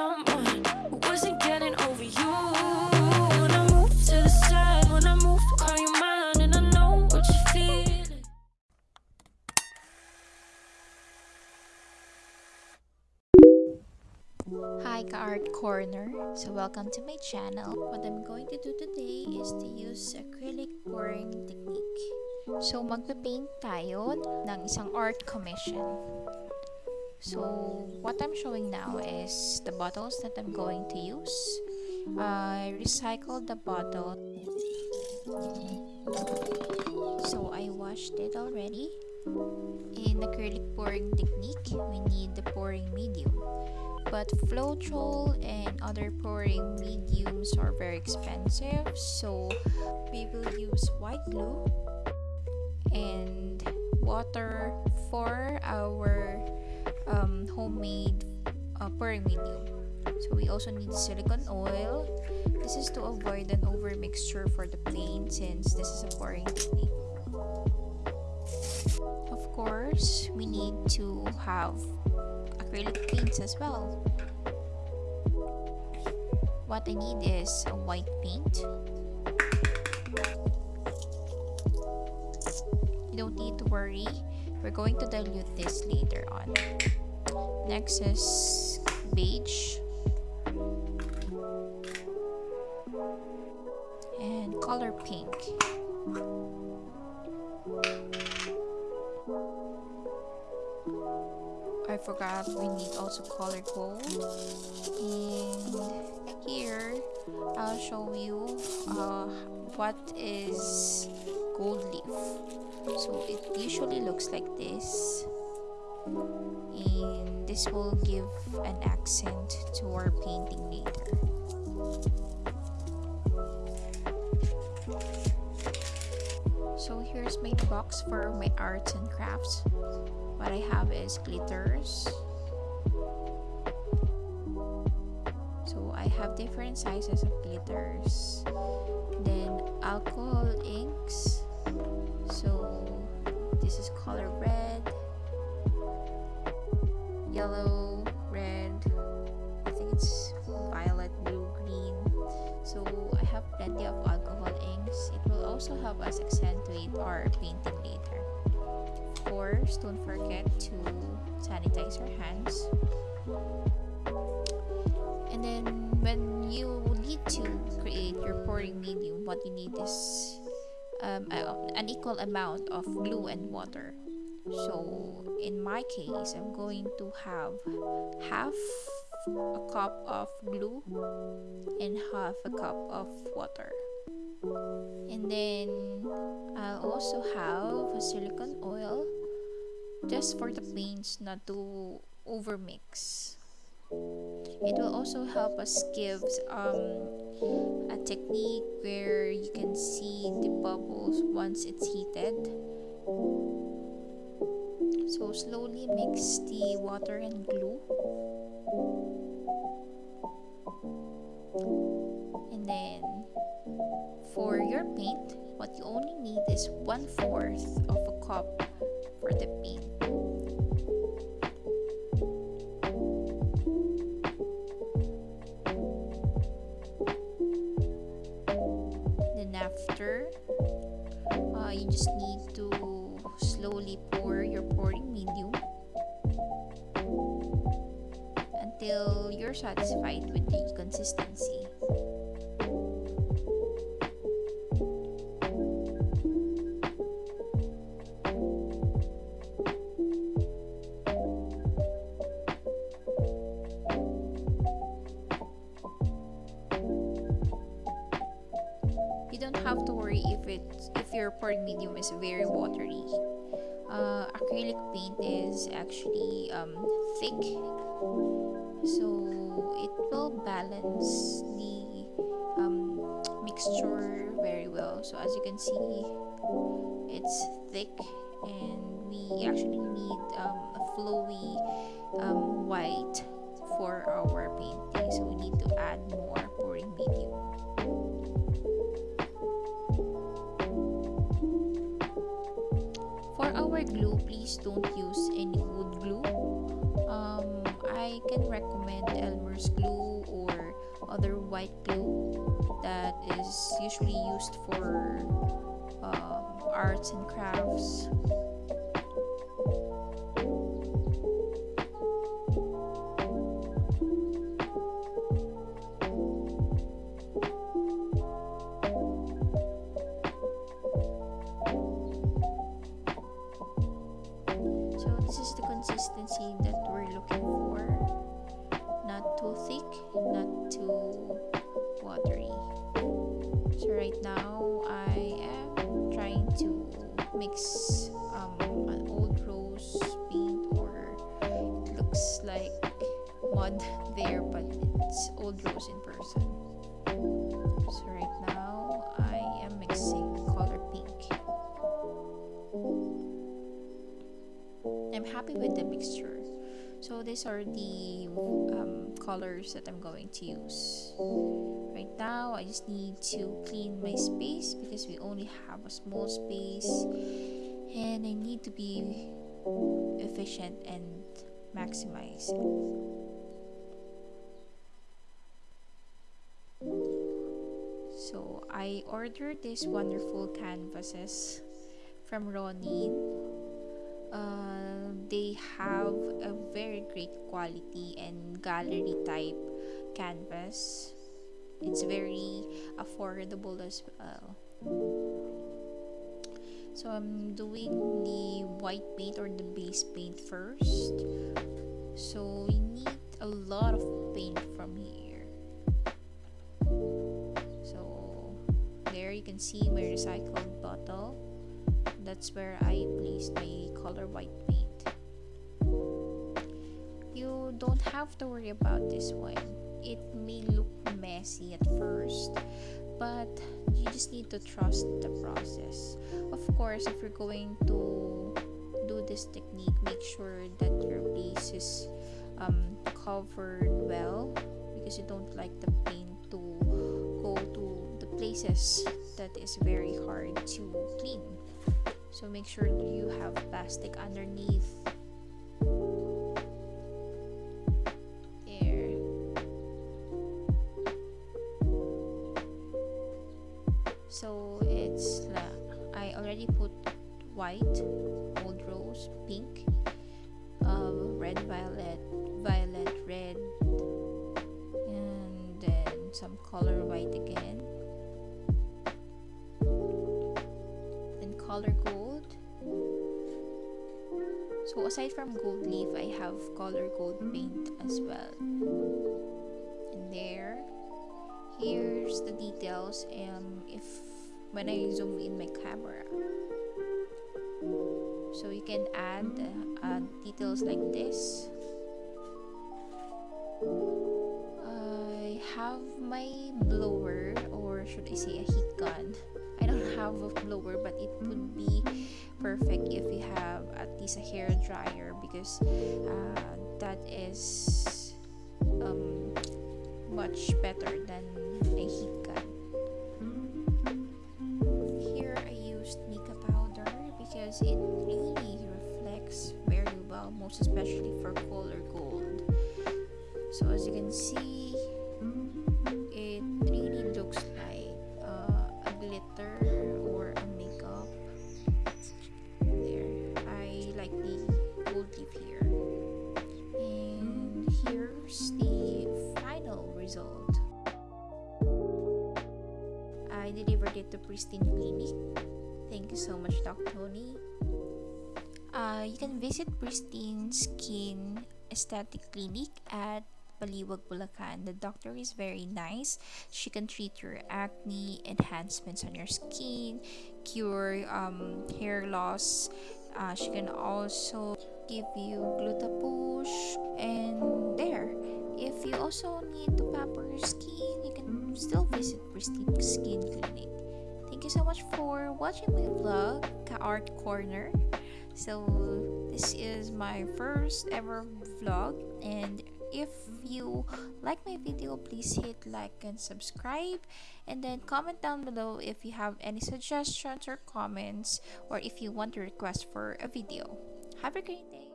someone who wasn't getting over you. When I move to the side, when I move, call you mine, and I know what you're feeling. Hi Ka-Art Corner! So welcome to my channel. What I'm going to do today is to use acrylic pouring technique. So magpe-paint tayo ng isang art commission. So what I'm showing now is the bottles that I'm going to use. I recycled the bottle. So I washed it already. In the acrylic pouring technique, we need the pouring medium. But Floetrol and other pouring mediums are very expensive, so we will use white glue and water for our homemade uh, medium. So we also need silicone oil. This is to avoid an over mixture for the paint since this is a pouring technique. Of course, we need to have acrylic paints as well. What I need is a white paint. You don't need to worry. We're going to dilute this later on. Next is beige. And color pink. I forgot we need also color gold and here I'll show you uh, what is gold leaf so it usually looks like this and this will give an accent to our painting later. So here's my box for my arts and crafts. What I have is glitters. So I have different sizes of glitters. Then alcohol inks. So this is color red yellow red I think it's violet blue green. So I have plenty of alcohol inks. It will also help us accentuate our painting later. Of course don't forget to sanitize your hands. And then when you need to create your pouring medium what you need is um, an equal amount of glue and water so in my case i'm going to have half a cup of glue and half a cup of water. And then I'll also have a silicone oil just for the paints not to overmix. It will also help us give um, a technique where you can see the bubbles once it's heated so slowly mix the water and glue. And then for your paint what you only need is one fourth of a cup for the paint satisfied with the consistency. You don't have to worry if it if your pouring medium is very watery. Uh, acrylic paint is actually um, thick so it will balance the um, mixture very well. So as you can see it's thick and we actually need um, a flowy um, white for our painting. So we need to add more pouring medium. For our glue please don't use any wood glue I can recommend Elmer's glue or other white glue that is usually used for um, arts and crafts. Mix um, an old rose paint or it looks like mud there but it's old rose in person. So right now I am mixing color pink. I'm happy with the mixture. So these are the um, colors that I'm going to use. Right now, I just need to clean my space because we only have a small space and I need to be efficient and maximize it. So I ordered these wonderful canvases from Ronin uh, they have a very great quality and gallery type canvas. It's very affordable as well. So i'm doing the white paint or the base paint first. So we need a lot of paint from here. So there you can see my recycled bottle that's where I placed my color white paint. You don't have to worry about this one. It may look messy at first, but you just need to trust the process. Of course, if you're going to do this technique, make sure that your place is um, covered well because you don't like the paint to go to places that is very hard to clean. So make sure you have plastic underneath. There. So it's I already put white old rose pink um, red violet violet red and then some color white again color gold. So aside from gold leaf I have color gold paint as well. And there here's the details um if when I zoom in my camera. So you can add uh, details like this. I have my blower or should I say a heat gun have a blower but it would be perfect if you have at least a hair dryer because uh, that is um, much better than a heat gun. Here I used mica powder because it really reflects very well most especially for color gold. So as you can see I delivered it to Pristine Clinic thank you so much Doc Tony uh, you can visit Pristine Skin Aesthetic Clinic at Baliwag, Bulacan. The doctor is very nice. She can treat your acne, enhancements on your skin, cure um, hair loss. Uh, she can also give you Glutapush and there. If you also need to pamper your skin, still visit Pristine Skin Clinic. Thank you so much for watching my vlog, Ka Art Corner. So this is my first ever vlog and if you like my video please hit like and subscribe and then comment down below if you have any suggestions or comments or if you want to request for a video have a great day